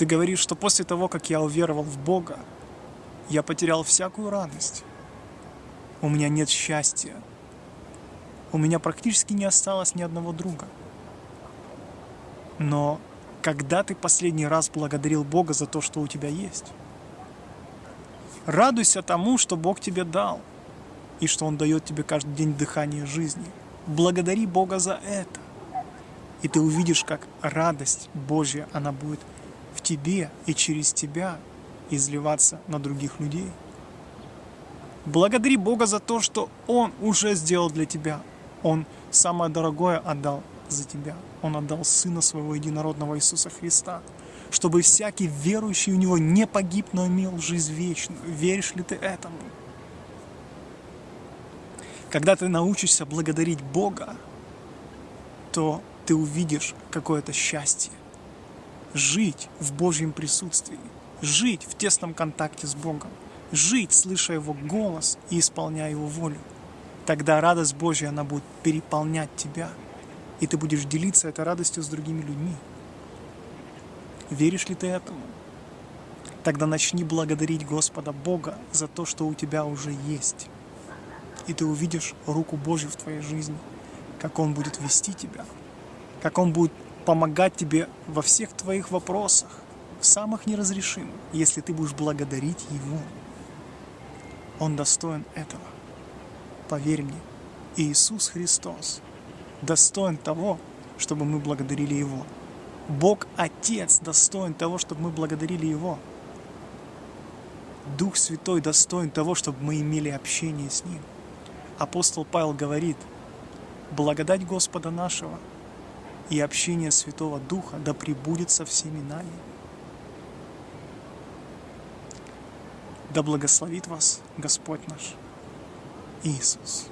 Ты говоришь, что после того, как я уверовал в Бога, я потерял всякую радость. У меня нет счастья. У меня практически не осталось ни одного друга. Но когда ты последний раз благодарил Бога за то, что у тебя есть? Радуйся тому, что Бог тебе дал, и что Он дает тебе каждый день дыхание жизни. Благодари Бога за это. И ты увидишь, как радость Божья, она будет в тебе и через тебя изливаться на других людей. Благодари Бога за то, что Он уже сделал для тебя. Он самое дорогое отдал за тебя. Он отдал Сына Своего Единородного Иисуса Христа, чтобы всякий верующий в Него не погиб, но имел жизнь вечную. Веришь ли ты этому? Когда ты научишься благодарить Бога, то ты увидишь какое-то счастье. Жить в Божьем присутствии, жить в тесном контакте с Богом, жить, слыша Его голос и исполняя Его волю. Тогда радость Божья, она будет переполнять тебя, и ты будешь делиться этой радостью с другими людьми. Веришь ли ты этому? Тогда начни благодарить Господа Бога за то, что у тебя уже есть. И ты увидишь руку Божью в твоей жизни, как Он будет вести тебя, как Он будет помогать тебе во всех твоих вопросах, в самых неразрешимых, если ты будешь благодарить Его. Он достоин этого. Поверь мне, Иисус Христос достоин того, чтобы мы благодарили Его. Бог Отец достоин того, чтобы мы благодарили Его. Дух Святой достоин того, чтобы мы имели общение с Ним. Апостол Павел говорит, благодать Господа нашего и общение Святого Духа да пребудет со всеми нами. Да благословит вас Господь наш Иисус.